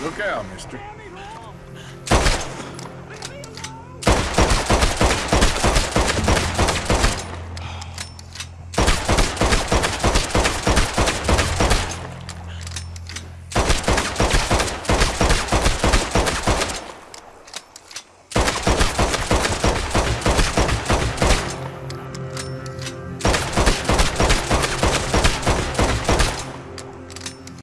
Look out, mister.